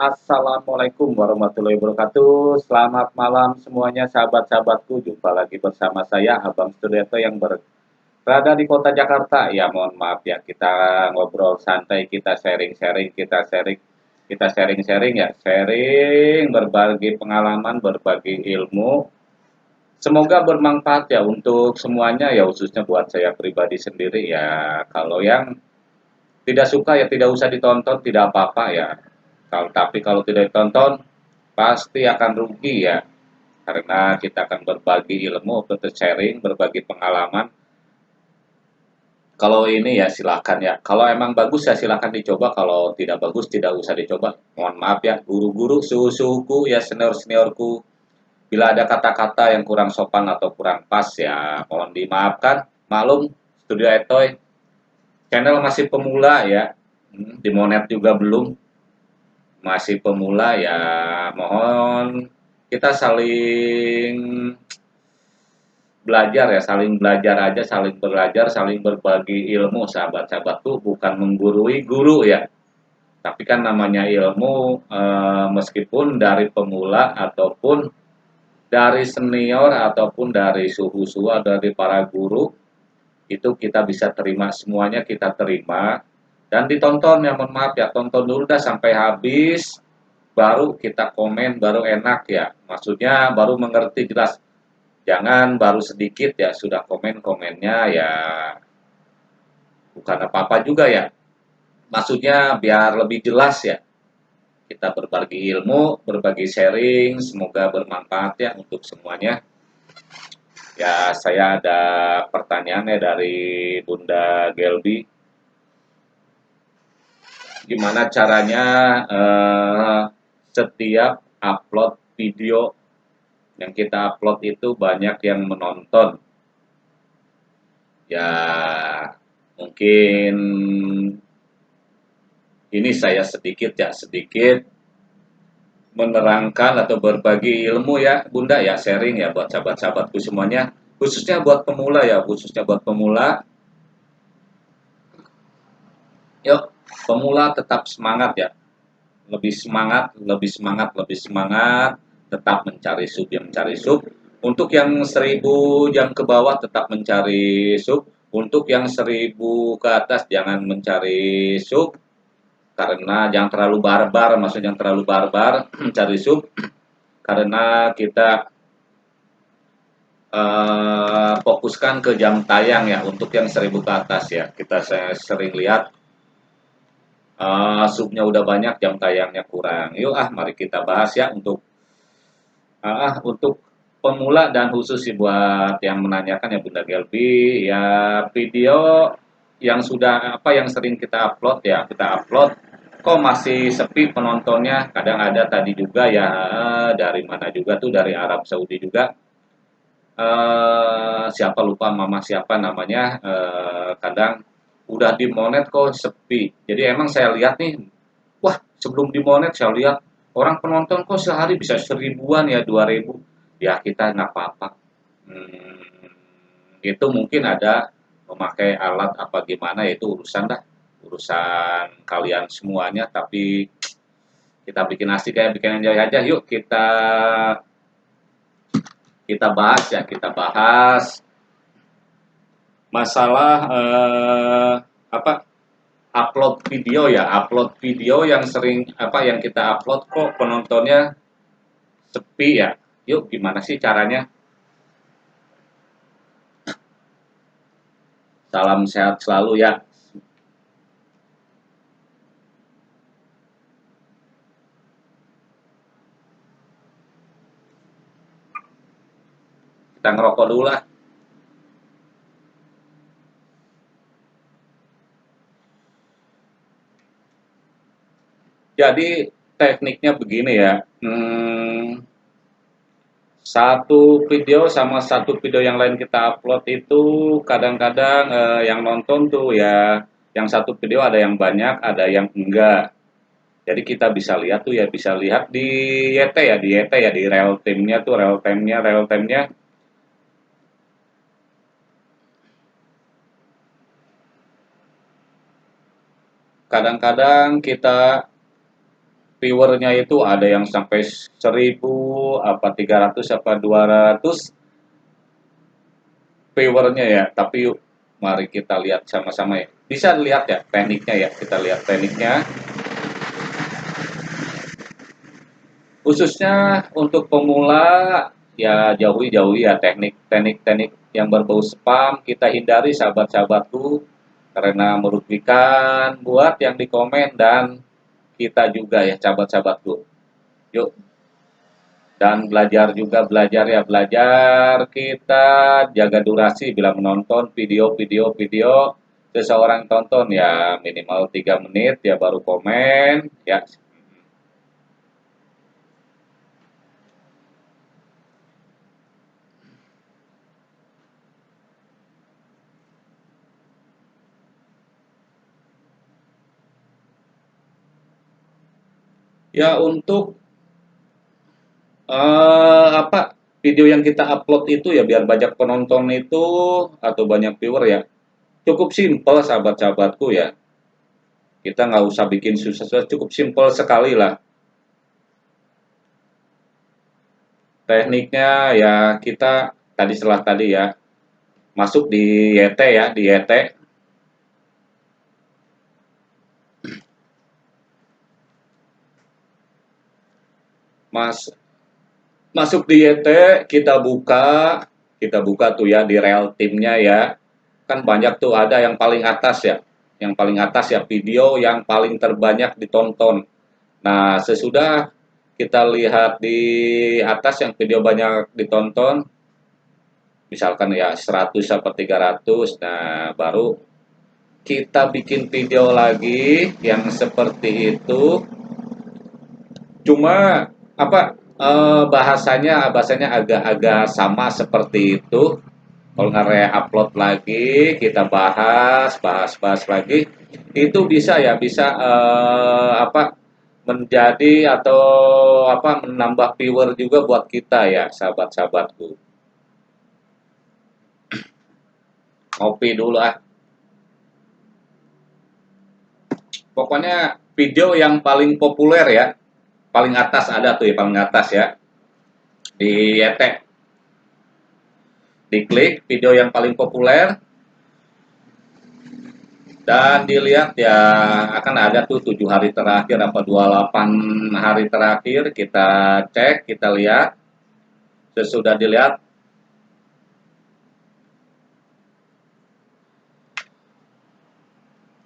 Assalamualaikum warahmatullahi wabarakatuh. Selamat malam semuanya sahabat-sahabatku. Jumpa lagi bersama saya Abang Studioto yang berada di kota Jakarta. Ya mohon maaf ya kita ngobrol santai, kita sharing-sharing, kita sharing, kita sharing-sharing ya, sharing berbagi pengalaman, berbagi ilmu. Semoga bermanfaat ya untuk semuanya ya khususnya buat saya pribadi sendiri ya. Kalau yang tidak suka ya tidak usah ditonton, tidak apa-apa ya kalau tapi kalau tidak ditonton pasti akan rugi ya. Karena kita akan berbagi ilmu, sharing, berbagi pengalaman. Kalau ini ya silakan ya. Kalau emang bagus ya silakan dicoba. Kalau tidak bagus tidak usah dicoba. Mohon maaf ya guru-guru, suhu-suhuku ya senior-seniorku. Bila ada kata-kata yang kurang sopan atau kurang pas ya mohon dimaafkan. Malum, Studio Etoy channel masih pemula ya. Hmm, dimonet juga belum masih pemula ya mohon kita saling belajar ya saling belajar aja saling belajar saling berbagi ilmu sahabat-sahabat tuh bukan menggurui guru ya. Tapi kan namanya ilmu e, meskipun dari pemula ataupun dari senior ataupun dari suhu-suhu dari para guru itu kita bisa terima semuanya kita terima dan ditonton ya mohon maaf ya. Tonton dulu dah sampai habis baru kita komen baru enak ya. Maksudnya baru mengerti jelas. Jangan baru sedikit ya sudah komen komennya ya. Bukan apa-apa juga ya. Maksudnya biar lebih jelas ya. Kita berbagi ilmu berbagi sharing semoga bermanfaat ya untuk semuanya. Ya saya ada pertanyaannya dari Bunda Gelbi gimana caranya uh, setiap upload video yang kita upload itu banyak yang menonton. Ya mungkin ini saya sedikit ya sedikit menerangkan atau berbagi ilmu ya bunda ya sharing ya buat sahabat-sahabatku semuanya khususnya buat pemula ya khususnya buat pemula yuk pemula tetap semangat ya. Lebih semangat lebih semangat lebih semangat. Tetap mencari sub yang mencari sub untuk yang seribu jam ke bawah tetap mencari sub untuk yang seribu ke atas jangan mencari sub karena jangan terlalu barbar maksudnya jangan terlalu barbar mencari sub karena kita uh, fokuskan ke jam tayang ya. Untuk yang seribu ke atas ya. Kita saya sering lihat uh, subnya udah banyak jam tayangnya kurang. Yuk ah mari kita bahas ya untuk uh, untuk pemula dan khusus sih buat yang menanyakan ya Bunda Gelbi ya video yang sudah apa yang sering kita upload ya kita upload. Kok masih sepi penontonnya? Kadang ada tadi juga ya dari mana juga tuh dari Arab Saudi juga. Uh, siapa lupa mama siapa namanya? Uh, kadang udah di monet kok sepi. Jadi emang saya lihat nih, wah sebelum di monet saya lihat orang penonton kok sehari bisa seribuan ya dua ribu. Ya kita nggak apa-apa. Hmm, itu mungkin ada memakai alat apa gimana ya, itu urusan dah urusan kalian semuanya tapi kita bikin asik kayak bikin enjoy aja yuk kita kita bahas ya kita bahas masalah uh, apa upload video ya upload video yang sering apa yang kita upload kok penontonnya sepi ya. Yuk gimana sih caranya? Salam sehat selalu ya. Kita ngerokok dulu lah Jadi tekniknya begini ya. Hmm, satu video sama satu video yang lain kita upload itu kadang-kadang eh, yang nonton tuh ya yang satu video ada yang banyak ada yang enggak jadi kita bisa lihat tuh ya bisa lihat di YT ya di YT ya di real time-nya tuh real time-nya real time-nya kadang-kadang kita viewernya itu ada yang sampai 1000 apa 300 apa 200 viewernya ya. Tapi yuk mari kita lihat sama-sama ya. Bisa lihat ya tekniknya ya kita lihat tekniknya. Khususnya untuk pemula ya jauhi-jauhi ya teknik-teknik-teknik yang berbau spam. Kita hindari sahabat-sahabatku karena merugikan buat yang di komen dan kita juga ya sahabat-sahabatku yuk. Dan belajar juga belajar ya. Belajar kita jaga durasi bila menonton video-video video seseorang tonton ya minimal 3 menit ya baru komen ya Ya untuk uh, apa video yang kita upload itu ya biar banyak penonton itu atau banyak viewer ya. Cukup simple sahabat-sahabatku ya. Kita nggak usah bikin susah-susah cukup simple sekali lah. Tekniknya ya kita tadi setelah tadi ya masuk di YT ya di YT Mas masuk di YT kita buka kita buka tuh ya di real timnya ya. Kan banyak tuh ada yang paling atas ya yang paling atas ya video yang paling terbanyak ditonton. Nah sesudah kita lihat di atas yang video banyak ditonton misalkan ya 100 sampai 300 nah baru kita bikin video lagi yang seperti itu. Cuma apa eh, bahasanya bahasanya agak-agak sama seperti itu. Kalau nggak upload lagi kita bahas bahas bahas lagi itu bisa ya bisa eh, apa menjadi atau apa menambah viewer juga buat kita ya sahabat-sahabatku. Ngopi dulu ah. Pokoknya video yang paling populer ya paling atas ada tuh ya paling atas ya. Di etek diklik video yang paling populer. Dan dilihat ya akan ada tuh tujuh hari terakhir apa 28 hari terakhir. Kita cek kita lihat. Sesudah dilihat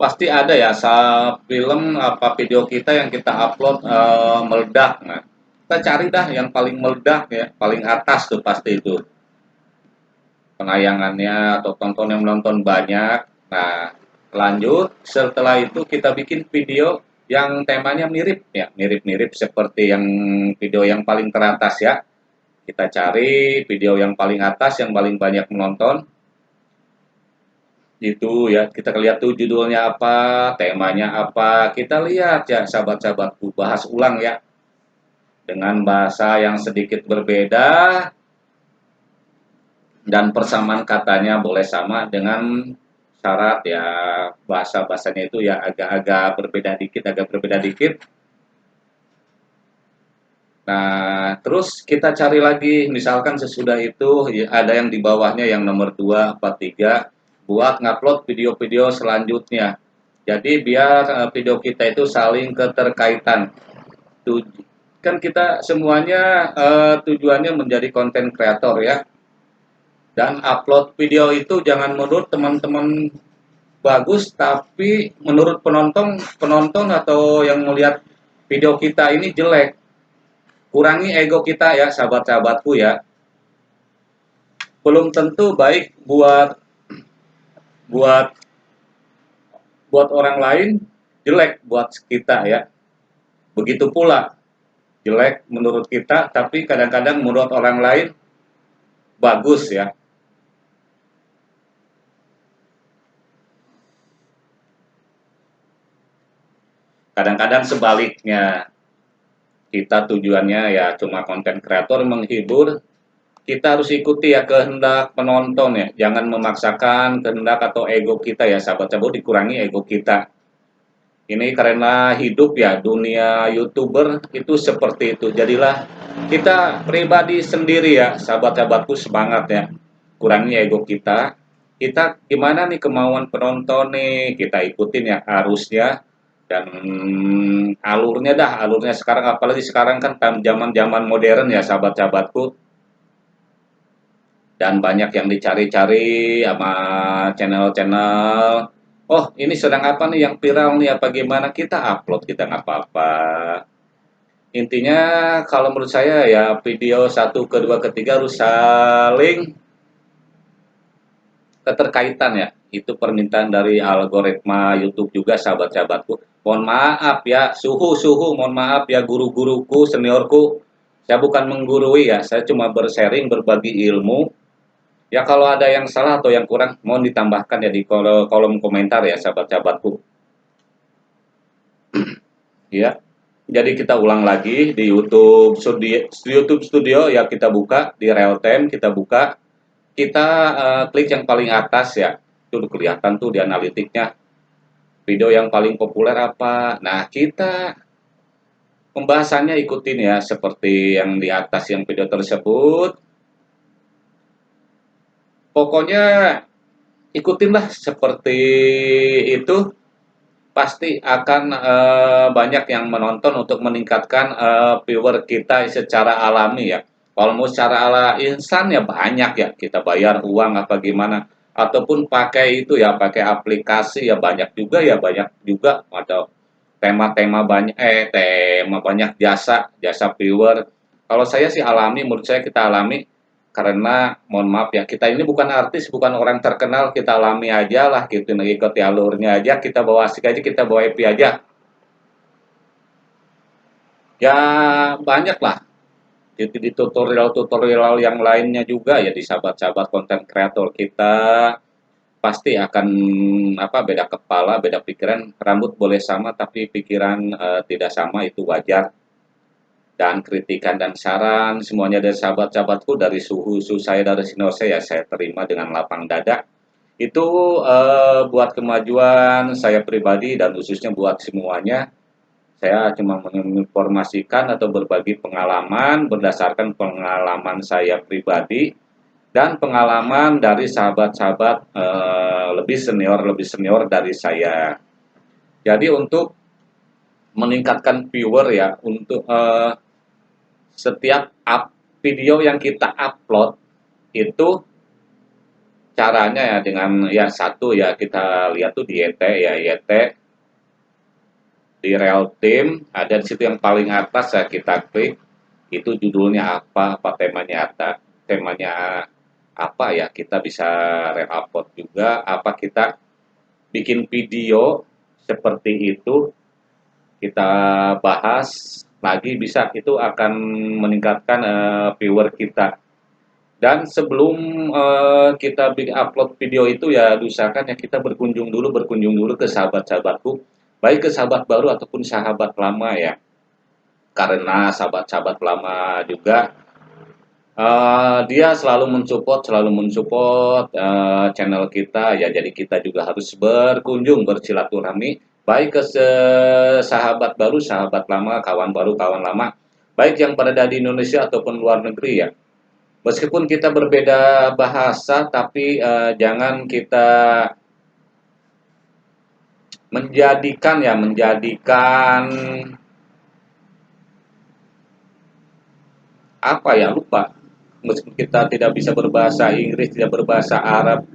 pasti ada ya film apa video kita yang kita upload e, meledak. Nah kita cari dah yang paling meledak ya paling atas tuh pasti itu. Penayangannya atau tonton yang menonton banyak. Nah lanjut setelah itu kita bikin video yang temanya mirip ya mirip-mirip seperti yang video yang paling teratas ya. Kita cari video yang paling atas yang paling banyak menonton itu ya kita lihat tuh judulnya apa temanya apa. Kita lihat ya sahabat-sahabatku bahas ulang ya. Dengan bahasa yang sedikit berbeda dan persamaan katanya boleh sama dengan syarat ya. Bahasa bahasanya itu ya agak-agak berbeda dikit agak berbeda dikit. Nah, terus kita cari lagi, misalkan sesudah itu ada yang di bawahnya yang nomor 2, 4, 3, buat ngupload video-video selanjutnya. Jadi biar uh, video kita itu saling keterkaitan. Kan kita semuanya uh, tujuannya menjadi konten kreator ya. Dan upload video itu jangan menurut teman-teman bagus, tapi menurut penonton penonton atau yang melihat video kita ini jelek. Kurangi ego kita ya, sahabat-sahabatku ya. Belum tentu baik buat buat buat orang lain jelek buat kita ya. Begitu pula jelek menurut kita tapi kadang-kadang menurut orang lain bagus ya. Kadang-kadang sebaliknya kita tujuannya ya cuma konten kreator menghibur kita harus ikuti ya kehendak penonton ya. Jangan memaksakan kehendak atau ego kita ya sahabat-sahabat dikurangi ego kita. ini karena hidup ya dunia youtuber itu seperti itu. Jadilah kita pribadi sendiri ya sahabat-sahabatku semangat ya. Kurangnya ego kita. Kita gimana nih kemauan penonton nih? Kita ikutin ya arusnya dan alurnya dah alurnya sekarang. Apalagi sekarang kan zaman zaman modern ya sahabat-sahabatku dan banyak yang dicari-cari sama channel-channel. Oh ini sedang apa nih yang viral nih? Apa gimana? Kita upload kita nggak apa-apa. Intinya kalau menurut saya ya video satu kedua ketiga harus saling keterkaitan ya. Itu permintaan dari algoritma YouTube juga sahabat-sahabatku. Mohon maaf ya suhu-suhu mohon maaf ya guru-guruku seniorku. Saya bukan menggurui ya saya cuma bersharing berbagi ilmu Ya kalau ada yang salah atau yang kurang mohon ditambahkan ya di kolom, komentar ya sahabat-sahabatku. ya. Jadi kita ulang lagi di YouTube Studio, YouTube Studio ya kita buka di real time kita buka. Kita uh, klik yang paling atas ya. Itu kelihatan tuh di analitiknya. Video yang paling populer apa? Nah, kita pembahasannya ikutin ya seperti yang di atas yang video tersebut pokoknya ikutinlah seperti itu. Pasti akan uh, banyak yang menonton untuk meningkatkan uh, viewer kita secara alami ya. Kalau mau secara ala insan ya banyak ya. Kita bayar uang apa gimana. Ataupun pakai itu ya pakai aplikasi ya. Banyak juga ya banyak juga. Atau tema-tema banyak eh tema banyak jasa jasa viewer. Kalau saya sih alami menurut saya kita alami karena mohon maaf ya kita ini bukan artis bukan orang terkenal kita alami aja lah gitu ngikuti alurnya aja kita bawa asik aja kita bawa happy aja. Ya banyak lah. Di, di tutorial-tutorial yang lainnya juga ya di sahabat-sahabat konten kreator kita pasti akan apa beda kepala beda pikiran rambut boleh sama tapi pikiran uh, tidak sama itu wajar dan kritikan dan saran semuanya dari sahabat-sahabatku dari suhu-suhu saya dari Sinose ya saya terima dengan lapang dada. Itu uh, buat kemajuan saya pribadi dan khususnya buat semuanya saya cuma menginformasikan atau berbagi pengalaman berdasarkan pengalaman saya pribadi dan pengalaman dari sahabat-sahabat uh, lebih senior lebih senior dari saya. Jadi untuk meningkatkan viewer ya untuk uh, setiap up video yang kita upload itu caranya ya dengan ya satu ya kita lihat tuh di YT ya YT di real team ada di situ yang paling atas ya kita klik itu judulnya apa apa temanya apa temanya apa ya kita bisa re-upload juga apa kita bikin video seperti itu kita bahas lagi bisa itu akan meningkatkan uh, viewer kita. Dan sebelum uh, kita upload video itu ya usahakan ya kita berkunjung dulu berkunjung dulu ke sahabat-sahabatku. Baik ke sahabat baru ataupun sahabat lama ya. Karena sahabat-sahabat lama juga uh, dia selalu mensupport selalu mensupport uh, channel kita. Ya jadi kita juga harus berkunjung bersilaturahmi baik ke sahabat baru, sahabat lama, kawan baru, kawan lama, baik yang berada di Indonesia ataupun luar negeri ya. Meskipun kita berbeda bahasa, tapi uh, jangan kita menjadikan ya, menjadikan apa ya lupa. Meskipun kita tidak bisa berbahasa Inggris, tidak berbahasa Arab,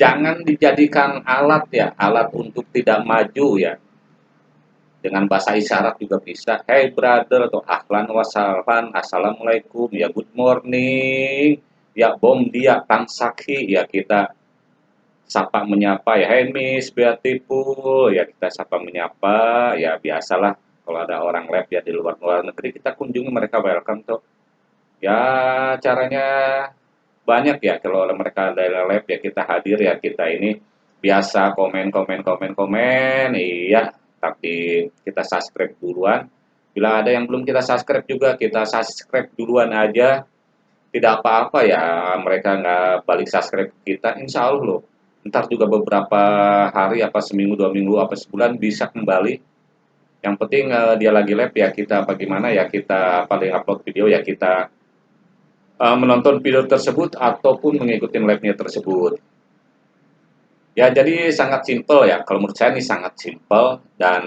jangan dijadikan alat ya, alat untuk tidak maju ya. Dengan bahasa isyarat juga bisa. Hey brother atau ahlan wasalan, assalamualaikum, ya good morning, ya bom dia tangsaki, ya kita sapa menyapa ya hey miss beautiful, ya kita sapa menyapa, ya biasalah kalau ada orang lab ya di luar luar negeri kita kunjungi mereka welcome tuh. Ya caranya banyak ya kalau mereka dari lab ya kita hadir ya kita ini biasa komen komen komen komen iya tapi kita subscribe duluan. Bila ada yang belum kita subscribe juga kita subscribe duluan aja. Tidak apa-apa ya mereka nggak balik subscribe kita insya Allah loh. Ntar juga beberapa hari apa seminggu dua minggu apa sebulan bisa kembali. Yang penting uh, dia lagi lab ya kita bagaimana ya kita paling upload video ya kita uh, menonton video tersebut ataupun mengikuti labnya tersebut. Ya jadi sangat simple ya. Kalau menurut saya ini sangat simple dan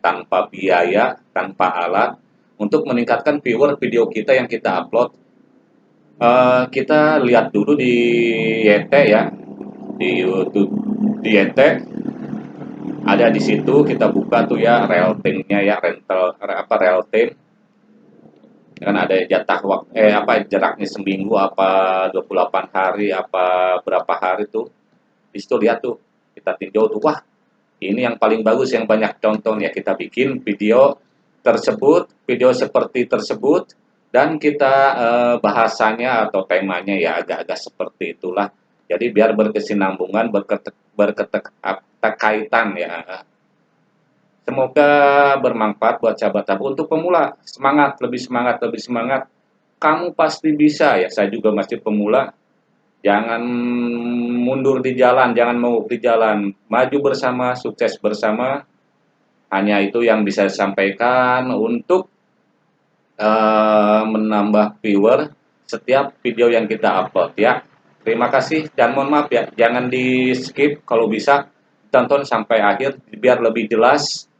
tanpa biaya tanpa alat untuk meningkatkan viewer video kita yang kita upload. Uh, kita lihat dulu di YT ya. Di YouTube di YT ada di situ kita buka tuh ya real time-nya ya rental apa real time kan ada jatah waktu eh apa jaraknya seminggu apa 28 hari apa berapa hari tuh di situ lihat tuh kita tinjau tuh wah ini yang paling bagus yang banyak contoh ya kita bikin video tersebut video seperti tersebut dan kita eh, bahasanya atau temanya ya agak-agak seperti itulah jadi biar berkesinambungan, berketerkaitan ya. Semoga bermanfaat buat sahabat-sahabat untuk pemula. Semangat, lebih semangat, lebih semangat. Kamu pasti bisa ya. Saya juga masih pemula. Jangan mundur di jalan, jangan mau di jalan. Maju bersama, sukses bersama. Hanya itu yang bisa disampaikan untuk uh, menambah viewer setiap video yang kita upload ya. Terima kasih dan mohon maaf ya, jangan di skip kalau bisa tonton sampai akhir biar lebih jelas.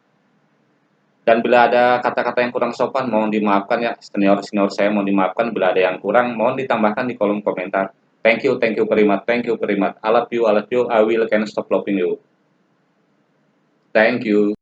Dan bila ada kata-kata yang kurang sopan mohon dimaafkan ya, senior-senior saya mohon dimaafkan bila ada yang kurang mohon ditambahkan di kolom komentar. Thank you, thank you very thank you very much. I love you, I love you, I will can stop loving you. Thank you.